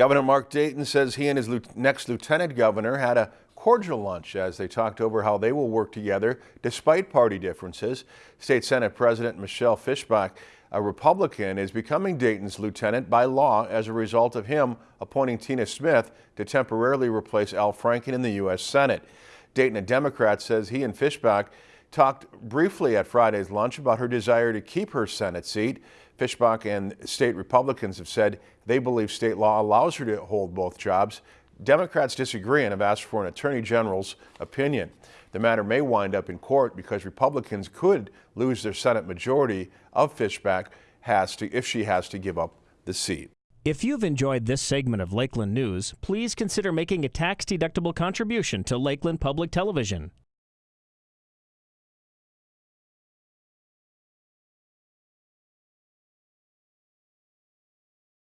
Governor Mark Dayton says he and his next lieutenant governor had a cordial lunch as they talked over how they will work together despite party differences. State Senate President Michelle Fischbach, a Republican, is becoming Dayton's lieutenant by law as a result of him appointing Tina Smith to temporarily replace Al Franken in the U.S. Senate. Dayton, a Democrat, says he and Fischbach talked briefly at Friday's lunch about her desire to keep her Senate seat. Fischbach and state Republicans have said they believe state law allows her to hold both jobs. Democrats disagree and have asked for an attorney general's opinion. The matter may wind up in court because Republicans could lose their Senate majority of Fischbach has to if she has to give up the seat. If you've enjoyed this segment of Lakeland News, please consider making a tax-deductible contribution to Lakeland Public Television.